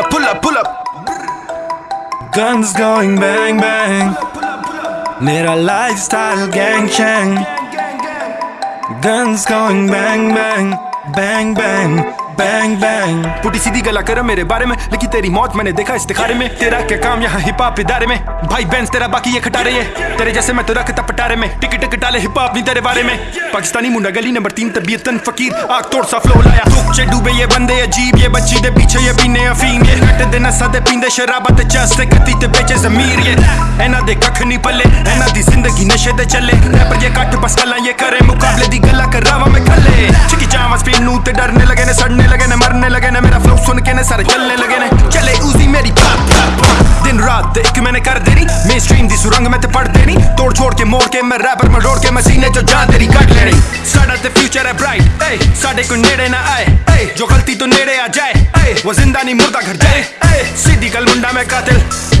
up, pull up, pull up. Guns going bang bang. मेरा lifestyle gang shang. Guns going bang bang, bang bang. Bang bang पुटी सीधी गला कर मेरे बारे में लिखी तेरी मौत मैंने देखा इस्तिखारे में तेरा क्या काम यहाँ हिप हॉप इदारे में भाई बैंस तेरा बाकी ये खटारे ये तेरे जैसे मैं तो रखता पटारे में टिकट कटाले हिप हॉप नहीं तेरे बारे में पाकिस्तानी मुंडा गली नंबर तीन तबीयत फकीर आग तोड़ सा फ्लो लाया तुक डूबे ये बंदे अजीब ये बच्ची दे पीछे ये पीने अफीम ये कट दे नसा दे पींदे शराबा ते चस ते ते बेचे जमीर ये एना दे कख नहीं पले एना दी ज़िंदगी नशे दे चले। रैपर ये कट बस गल्ला ये करे मुकाबले दी गल्ला कर रावा में चिकी चावा स्पिन नू ते डरने लगे ने, सड़ने लगे ने, मरने लगे ने, मेरा फ्लो सुन के ने सारे चलने लगे ने। चले उसी मेरी पाप दिन रात एक मैंने कर देनी, मेन स्ट्रीम दी सुरंग में ते पढ़ देनी। तोड़ छोड़ के मोड़ के मैं रैपर में रोड़ के मसीने जो जा तेरी कट लेनी। साडा ते फ्यूचर है ब्राइट ए साडे को नेड़े ना आए ए जो गलती तो नेड़े आ जाए वो ज़िंदा नहीं मुर्दा घर जाए। सीधी कल मुंडा में कातिल।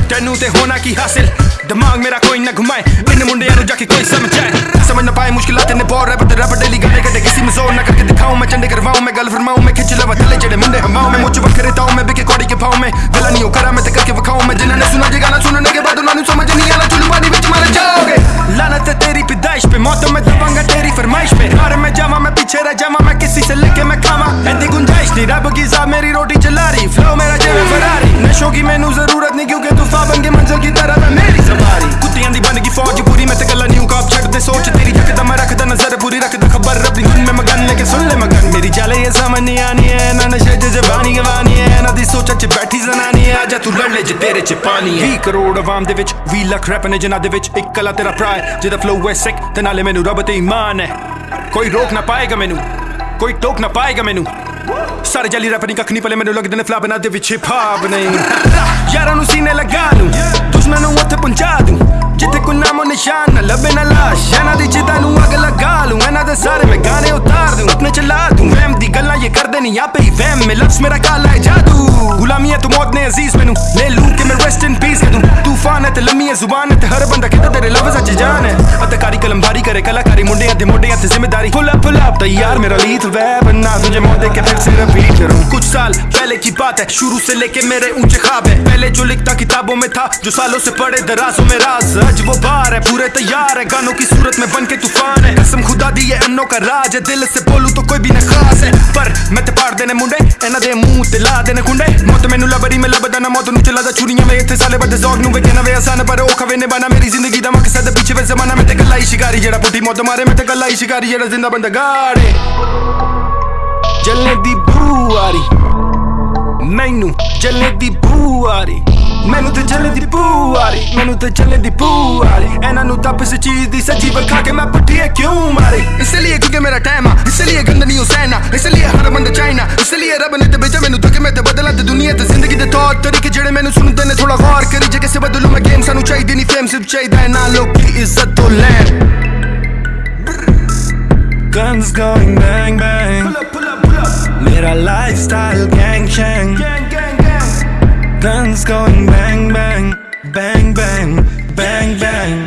तेनू ते होना की हासिल। दिमाग मेरा कोई ना घुमाए। इन मुंडे यार जाके कोई समझ जाए समझ ना पाए मुश्किल ने बहुत रैपर रैपर डेली गाने कटे। किसी में ज़ोर ना करके दिखाऊँ मैं चंडे करवाऊं मैं गल फरमाऊं मैं खिंच लवा थले जड़े मुंडे हवाओं मैं। मुझ वखरे ताऊं मैं बिके कौड़ी के पाऊँ मैं। गला नहीं हो करा मैं ते करके वखाऊं मैं। जिन्होंने सुना जे गाना सुनने के बाद उन्होंने से लेके मैं खावा ऐसी गुंजाइश नहीं रब की साहब मेरी रोटी चला रही फ्लो मेरा जेब फरारी नशों की मैनू जरूरत नहीं क्योंकि तूफा बन के मंजिल की तरह मैं मेरी सवारी कुत्तियां दी बन गई फौज पूरी मैं ते गल्ला नहीं काप छड़ दे सोच तेरी जकदा मैं रखदा नजर पूरी रखदा खबर अपनी धुन में मगन लेके सुन ले मगन मेरी चाले ये समझ नहीं आनी है ना नशे च जबानी गवानी है ना दी सोचा च बैठी जनानी है आजा तू लड़ ले जे तेरे च पानी है 20 ਕਰੋੜ ਆਵਾਮ ਦੇ ਵਿੱਚ 20 ਲੱਖ ਰੈਪ ਨੇ ਜਿਨ੍ਹਾਂ ਦੇ ਵਿੱਚ ਇੱਕ ਕਲਾ ਤੇਰਾ ਭਰਾ ਹੈ ਜਿਹਦਾ ਫਲੋ ਹੈ ਸਿਕ ਤੇ ਨਾਲੇ ਮੈਨੂੰ ਰੱਬ ਤੇ ਈਮਾਨ ਹੈ ਕੋਈ ਰੋਕ ਨਾ ਪਾਏਗਾ ਮੈਨੂੰ ਕੋਈ ਟੋਕ ਨਾ ਪਾਏਗਾ ਮੈਨੂੰ। ਸਾਰੇ ਜਲੀ ਰੈਪ ਨਹੀਂ ਪਲੇ ਮੈਨੂੰ ਲੱਗਦੇ ਨੇ ਫਲਾ ਬਣਾ ਦੇ ਵਿੱਚ ਭਾਵ ਨਹੀਂ ਯਾਰਾਂ ਨੂੰ ਸੀਨੇ ਲਗਾ ਲੂੰ, ਦੁਸ਼ਮਣ ਨੂੰ ਉੱਥੇ ਪਹੁੰਚਾ ਦੂੰ। ਜਿੱਥੇ ਕੋਈ ਨਾਮੋ ਨਿਸ਼ਾਨ ਨਾ ਲੱਭੇ ਨਾ ਲਾਸ਼, ਇਹਨਾਂ ਦੀ ਚਿਤਾ ਨੂੰ ਅੱਗ ਲਗਾ ਲੂੰ। ਇਹਨਾਂ ਦੇ ਸਾਰੇ ਮੈਂ ਗਾਣੇ ਉਤਾਰ ਦੂੰ ਆਪਣੇ ਚਲਾ ਦੂੰ। ਵਹਿਮ ਦੀ ਗੱਲਾਂ ਇਹ ਕਰਦੇ ਨਹੀਂ ਆਪੇ ਹੀ ਵਹਿਮ। ਮੇ ਲਫ਼ਜ਼, ਮੇਰਾ ਕਾਲਾ ਹੈ ਜਾਦੂ। ਗੁਲਾਮੀ ਹੈ ਤੂੰ ਮੌਤ ਨੇ ਅਜ਼ੀਜ਼ ਮੈਨੂੰ। ਲੈ ਲੂੰ ਕਿ ਮੈਂ ਰੈਸਟ ਇਨ ਪੀਸ ਦੂੰ। ਤੂਫਾਨ ਹੈ ਤੇ ਲੰਮੀ ਹੈ ਜ਼ੁਬਾਨ ਹੈ ਤੇ ਹਰ ਬੰਦਾ ਕਿਤੇ ਤੇਰੇ ਲਫ਼ਜ਼ਾਂ 'ਚ ਜਾਨ ਹੈ ਅਤਕਾਰੀ ਕਲਮ ਭਾਰੀ करे कलाकारी मुंडियां ते मोडियां ते जिम्मेदारी पुल अप पुल अप तैयार मेरा लीथ वैब ना तुझे मौत देख के फिर से रिपीट करूं कुछ साल पहले की बात है शुरू से लेके मेरे ऊंचे ख्वाब है पहले जो लिखता किताबों में था जो सालों से पढ़े दराजों में राज आज वो बार है पूरे तैयार है गानों की सूरत में बन के तूफान है कसम खुदा दी है अन्नों का राज है दिल से बोलूं तो कोई भी ना खास है पर मैं ते पाड़ देने मुंडे ਇਹਨਾਂ ਦੇ ਮੂੰਹ ਤੇ ਲਾ ਦੇਣੇ ਕੁੰਡੇ ਮੌਤ ਮੈਨੂੰ ਲੱਭਦੀ ਮੈਂ ਲੱਭਦਾ ਨਾ ਮੌਤ ਨੂੰ ਚਲਾਦਾ ਛੁਰੀਆਂ ਵੇ ਇੱਥੇ ਸਾਲੇ ਬੱਦੇ ਜ਼ੌਕ ਨੂੰ ਵੇਖਣਾ ਵੇ ਆਸਾਨ ਪਰ ਉਹ ਖਵੇ ਨੇ ਮੇਰੀ ਜ਼ਿੰਦਗੀ ਦਾ ਮਕਸਦ ਪਿੱਛੇ ਵੇ ਜ਼ਮਾਨਾ ਮੈਂ ਤੇ ਗੱਲਾਂ ਹੀ ਸ਼ਿਕਾਰੀ, ਜਿਹੜਾ ਪੁੱਠੀ ਮੌਤ ਮਾਰੇ ਮੈਂ ਤੇ ਗੱਲਾਂ ਹੀ ਸ਼ਿਕਾਰੀ, ਜਿਹੜਾ ਜ਼ਿੰਦਾ ਬੰਦਾ ਗਾੜੇ। ਜਲਨੇ ਦੀ ਬੂ ਆ ਮੈਨੂੰ ਜਲਨੇ ਦੀ ਬੂ ਆ ਮੈਨੂੰ ਤੇ ਚੱਲੇ ਦੀ ਬੂ ਆ ਮੈਨੂੰ ਤੇ ਚੱਲੇ ਦੀ ਬੂ ਇਹਨਾਂ ਨੂੰ ਤਾਂ ਇਸ ਚੀਜ਼ ਦੀ ਸੱਚੀ ਵਿਖਾ ਕੇ ਮੈਂ ਪੁੱਠੀ ਕਿਉਂ ਮਾਰੀ? ਇਸ ਲਈ ਕਿਉਂਕਿ ਮੇਰਾ ਟਾਈਮ ਆ, ਇਸ ਲਈ ਗੰਦ ਨਹੀਂ ਹੁਸੈਨਾ ਇਸ ਲਈ ਹਰ ਬੰਦਾ ਚਾਈਨਾ, ਇਸ ਲਈ ਰੱਬ ਨੇ ਤੇ ਭੇਜਿਆ ਮੈਨੂੰ ਤਾਂ ਮੈਂ ਤੇ ਬਦਲਾਂ ਤੇ ਦੁਨੀਆ ਤੇ ਜ਼ਿੰਦਗੀ ਦੇ ਤੌਰ ਤਰੀਕੇ ਜਿਹੜੇ ਮੈਨੂੰ ਸੁਣਦੇ ਨੇ ਥੋੜਾ ਗੌਰ ਕਰੀ ਜੇ ਕਿਸੇ ਬਦਲੂ ਮੈਂ ਗੇਮ ਸਾਨੂੰ ਚਾਹੀਦੀ ਨਹੀਂ ਫੇਮ ਸਿਰਫ ਚਾਹੀਦਾ ਹੈ ਨਾ ਲੋਕੀ ਇੱਜ਼ਤ ਤੋਂ ਲੈਣ Guns going bang bang. Mera lifestyle gang shang. Guns going bang bang, bang bang, bang bang.